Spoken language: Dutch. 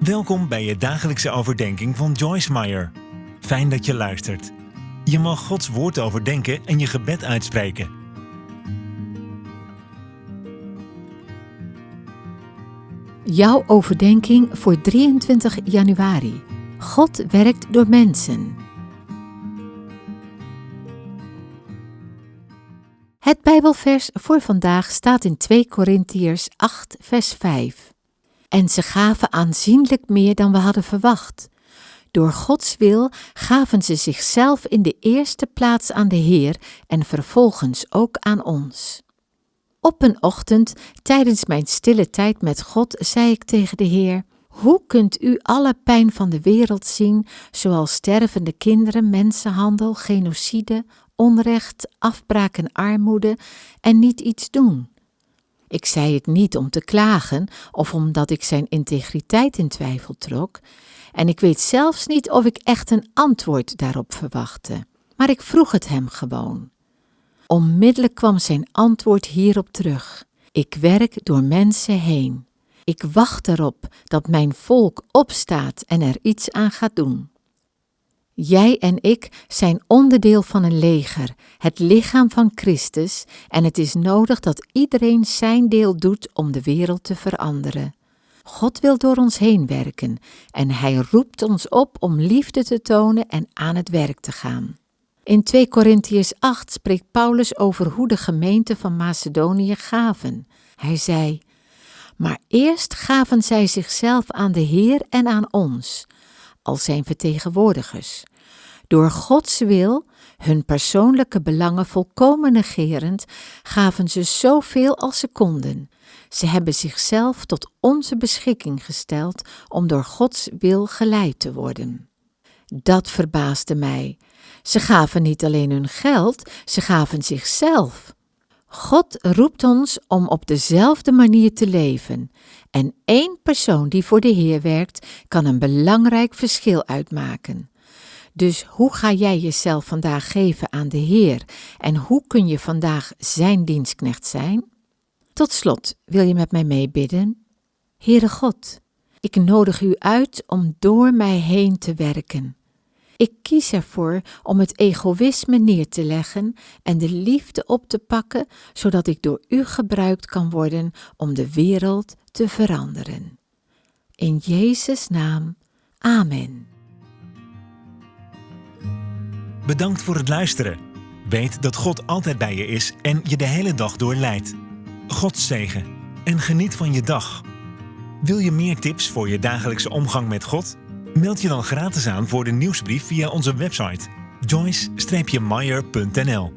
Welkom bij je dagelijkse overdenking van Joyce Meyer. Fijn dat je luistert. Je mag Gods woord overdenken en je gebed uitspreken. Jouw overdenking voor 23 januari. God werkt door mensen. Het Bijbelvers voor vandaag staat in 2 Korintiërs 8, vers 5. En ze gaven aanzienlijk meer dan we hadden verwacht. Door Gods wil gaven ze zichzelf in de eerste plaats aan de Heer en vervolgens ook aan ons. Op een ochtend, tijdens mijn stille tijd met God, zei ik tegen de Heer: Hoe kunt u alle pijn van de wereld zien, zoals stervende kinderen, mensenhandel, genocide, onrecht, afbraak en armoede, en niet iets doen? Ik zei het niet om te klagen of omdat ik zijn integriteit in twijfel trok, en ik weet zelfs niet of ik echt een antwoord daarop verwachtte, maar ik vroeg het hem gewoon. Onmiddellijk kwam zijn antwoord hierop terug. Ik werk door mensen heen. Ik wacht erop dat mijn volk opstaat en er iets aan gaat doen. Jij en ik zijn onderdeel van een leger, het lichaam van Christus, en het is nodig dat iedereen zijn deel doet om de wereld te veranderen. God wil door ons heen werken en Hij roept ons op om liefde te tonen en aan het werk te gaan. In 2 Korintiërs 8 spreekt Paulus over hoe de gemeente van Macedonië gaven. Hij zei: Maar eerst gaven zij zichzelf aan de Heer en aan ons, als zijn vertegenwoordigers. Door Gods wil, hun persoonlijke belangen volkomen negerend, gaven ze zoveel als ze konden. Ze hebben zichzelf tot onze beschikking gesteld om door Gods wil geleid te worden. Dat verbaasde mij. Ze gaven niet alleen hun geld, ze gaven zichzelf. God roept ons om op dezelfde manier te leven. En één persoon die voor de Heer werkt, kan een belangrijk verschil uitmaken. Dus hoe ga jij jezelf vandaag geven aan de Heer en hoe kun je vandaag Zijn dienstknecht zijn? Tot slot wil je met mij meebidden? Heere God, ik nodig u uit om door mij heen te werken. Ik kies ervoor om het egoïsme neer te leggen en de liefde op te pakken, zodat ik door u gebruikt kan worden om de wereld te veranderen. In Jezus' naam, Amen. Bedankt voor het luisteren. Weet dat God altijd bij je is en je de hele dag door leidt. God zegen en geniet van je dag. Wil je meer tips voor je dagelijkse omgang met God? Meld je dan gratis aan voor de nieuwsbrief via onze website joyce-meyer.nl